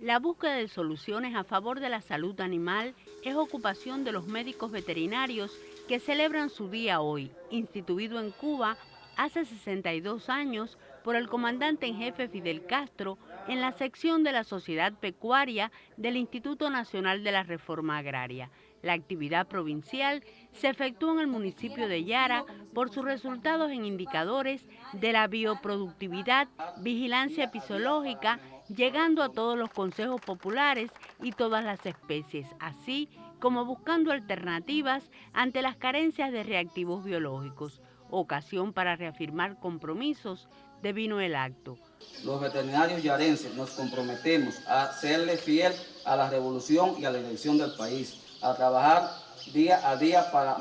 La búsqueda de soluciones a favor de la salud animal es ocupación de los médicos veterinarios que celebran su día hoy, instituido en Cuba hace 62 años por el comandante en jefe Fidel Castro en la sección de la Sociedad Pecuaria del Instituto Nacional de la Reforma Agraria. La actividad provincial se efectuó en el municipio de Yara por sus resultados en indicadores de la bioproductividad, vigilancia episológica, llegando a todos los consejos populares y todas las especies, así como buscando alternativas ante las carencias de reactivos biológicos, ocasión para reafirmar compromisos de vino el acto. Los veterinarios yarenses nos comprometemos a serle fiel a la revolución y a la elección del país, a trabajar día a día para,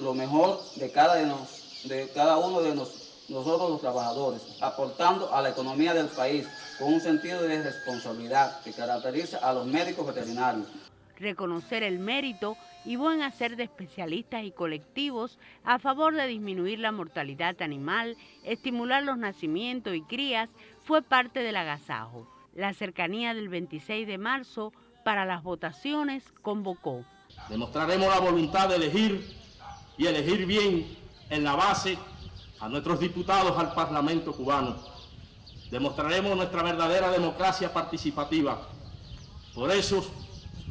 lo mejor de cada, uno de nos, nosotros los trabajadores, aportando a la economía del país con un sentido de responsabilidad que caracteriza a los médicos veterinarios. Reconocer el mérito y buen hacer de especialistas y colectivos a favor de disminuir la mortalidad animal, estimular los nacimientos y crías, fue parte del agasajo. La cercanía del 26 de marzo para las votaciones convocó. Demostraremos la voluntad de elegir y elegir bien en la base a nuestros diputados al Parlamento cubano demostraremos nuestra verdadera democracia participativa. Por eso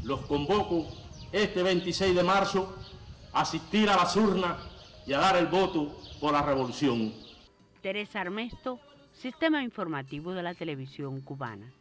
los convoco este 26 de marzo a asistir a las urnas y a dar el voto por la revolución. Teresa Armesto, Sistema Informativo de la Televisión Cubana.